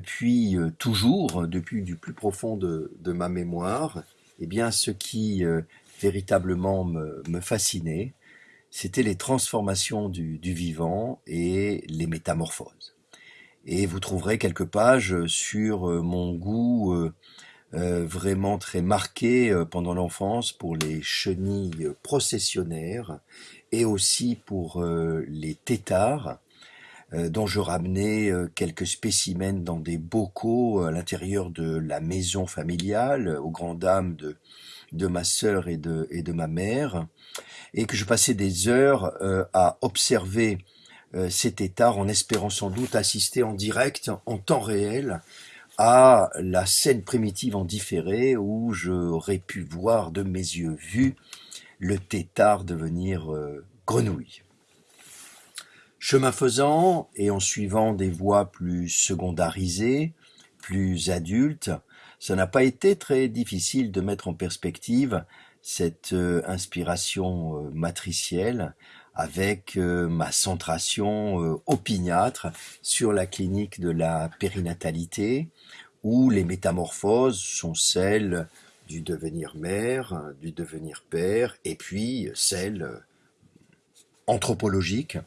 depuis euh, toujours, depuis du plus profond de, ma mémoire, eh bien, ce qui euh, véritablement me, fascinait, c'était les transformations du, vivant et les métamorphoses. Et vous trouverez quelques pages sur euh, mon goût euh, euh, vraiment très marqué euh, pendant l'enfance pour les chenilles processionnaires et aussi pour euh, les têtards, euh, dont je ramenais euh, quelques spécimens dans des bocaux à l'intérieur de la maison familiale, aux grandes dames de, de ma sœur et de, et de ma mère, et que je passais des heures euh, à observer euh, ces têtards en espérant sans doute assister en direct, en temps réel, à la scène primitive en différé où j'aurais pu voir de mes yeux vus le tétard devenir euh, grenouille. Chemin faisant, et en suivant des voies plus secondarisées, plus adultes, ça n'a pas été très difficile de mettre en perspective cette euh, inspiration euh, matricielle avec euh, ma centration opiniâtre sur la clinique de la périnatalité, où les métamorphoses sont celles du devenir mère, du devenir père, et puis celles anthropologiques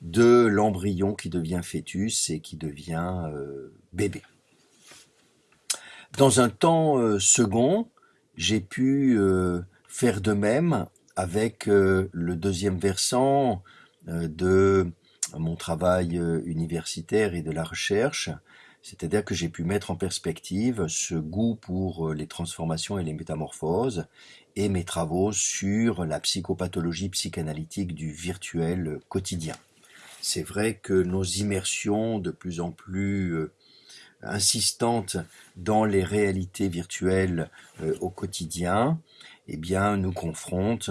de l'embryon qui devient fœtus et qui devient euh, bébé. Dans un temps euh, second, j'ai pu euh, faire de même avec le deuxième versant de mon travail universitaire et de la recherche, c'est-à-dire que j'ai pu mettre en perspective ce goût pour les transformations et les métamorphoses et mes travaux sur la psychopathologie psychanalytique du virtuel quotidien. C'est vrai que nos immersions de plus en plus euh, insistantes dans les réalités virtuelles euh, au quotidien, eh nous confrontent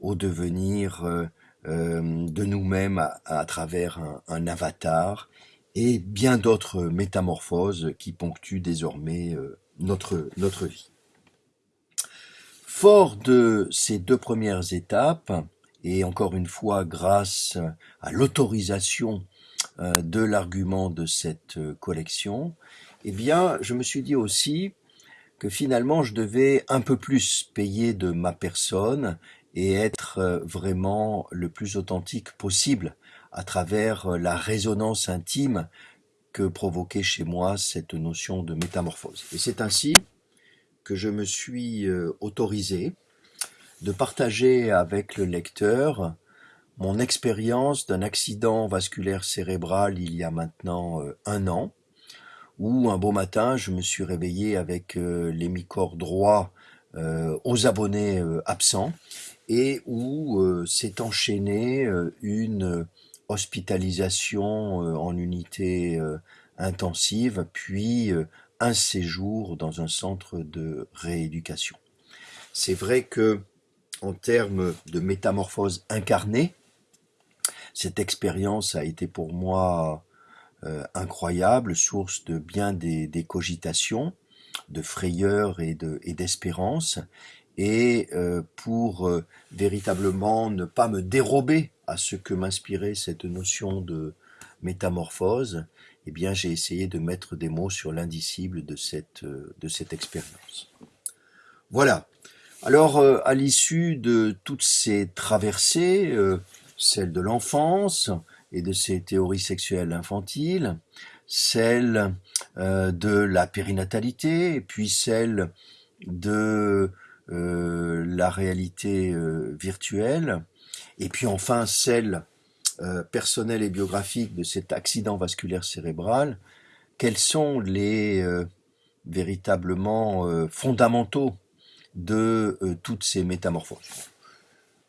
au devenir euh, de nous-mêmes à, travers un, avatar et bien d'autres métamorphoses qui ponctuent désormais notre vie. Fort de ces deux premières étapes, et encore une fois grâce à l'autorisation euh, de l'argument de cette euh, collection, eh bien, je me suis dit aussi que finalement je devais un peu plus payer de ma personne et être euh, vraiment le plus authentique possible à travers la résonance intime que provoquait chez moi cette notion de métamorphose. Et c'est ainsi que je me suis autorisé de partager avec le lecteur mon expérience d'un accident vasculaire cérébral il y a maintenant euh, un an, où un beau matin je me suis réveillé avec euh, l'hémicorps droit euh, aux abonnés absents et où s'est enchaînée une hospitalisation en unité intensive, puis un séjour dans un centre de rééducation. C'est vrai que en termes de métamorphose incarnée, cette expérience a été pour moi euh, incroyable, source de bien des, cogitations, de frayeur et de et d'espérance, et euh, pour euh, véritablement ne pas me dérober à ce que m'inspirait cette notion de métamorphose, eh bien j'ai essayé de mettre des mots sur l'indicible de cette expérience. Voilà. Alors euh, à l'issue de toutes ces traversées, euh, celle de l'enfance et de ses théories sexuelles infantiles, celle euh, de la périnatalité, puis celle de euh, la réalité virtuelle, et puis enfin celle personnelle et biographique de cet accident vasculaire cérébral, quels sont les véritablement fondamentaux de euh, toutes ces métamorphoses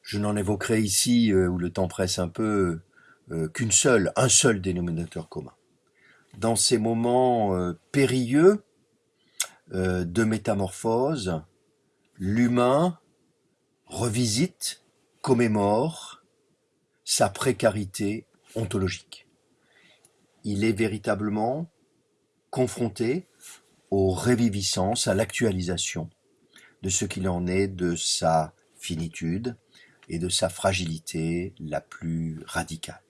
Je n'en évoquerai ici, euh, où le temps presse un peu, euh, qu'une seule, un seul dénominateur commun. Dans ces moments périlleux de métamorphose, l'humain revisite, commémore sa précarité ontologique. Il est véritablement confronté aux réviviscences, à l'actualisation de ce qu'il en est de sa finitude et de sa fragilité la plus radicale.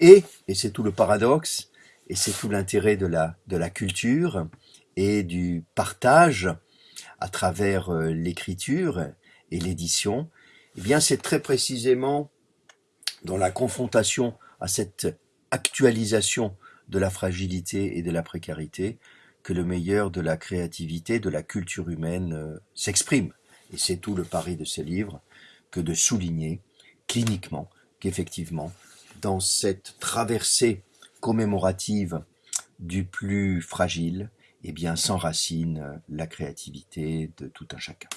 Et, et c'est tout le paradoxe, et c'est tout l'intérêt de la, de la culture et du partage à travers euh, l'écriture et l'édition, eh bien c'est très précisément dans la confrontation à cette actualisation de la fragilité et de la précarité que le meilleur de la créativité, de la culture humaine euh, s'exprime. Et c'est tout le pari de ces livres que de souligner cliniquement qu'effectivement, dans cette traversée commémorative du plus fragile, eh bien, s'enracine la créativité de tout un chacun.